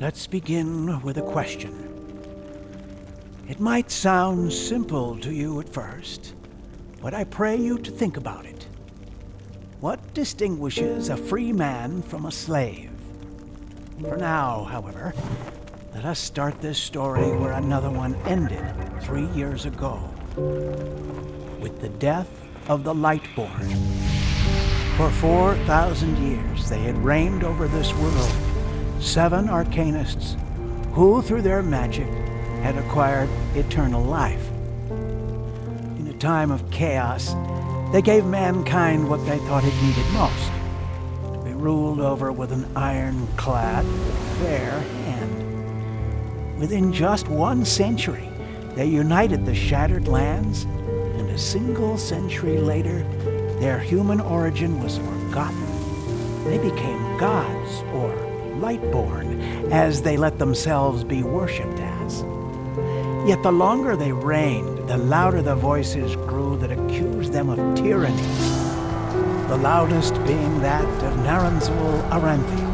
Let's begin with a question. It might sound simple to you at first, but I pray you to think about it. What distinguishes a free man from a slave? For now, however, let us start this story where another one ended three years ago with the death of the Lightborn. For 4,000 years they had reigned over this world, seven arcanists who, through their magic, had acquired eternal life. In a time of chaos, they gave mankind what they thought it needed most to be ruled over with an ironclad, fair hand. Within just one century, they united the shattered lands, and a single century later, their human origin was forgotten. They became gods, or lightborn, as they let themselves be worshipped as. Yet the longer they reigned, the louder the voices grew that accused them of tyranny. The loudest being that of Naranzul Aranthi.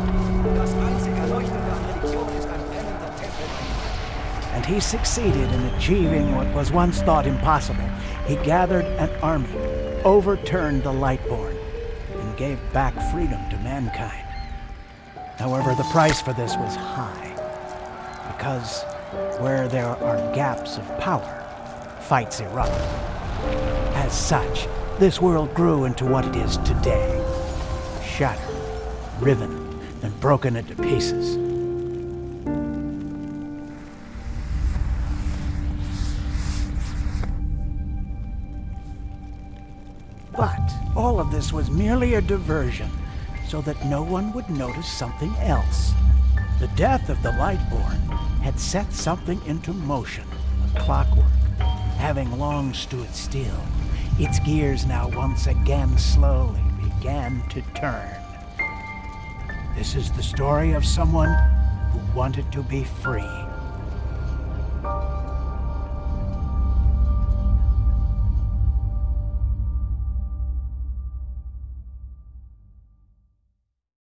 And he succeeded in achieving what was once thought impossible. He gathered an army, overturned the Lightborn, and gave back freedom to mankind. However, the price for this was high, because where there are gaps of power, fights erupt. As such, this world grew into what it is today. Shattered, riven, and broken into pieces. But all of this was merely a diversion so that no one would notice something else. The death of the Lightborn had set something into motion, a clockwork, having long stood still. Its gears now once again slowly began to turn. This is the story of someone who wanted to be free.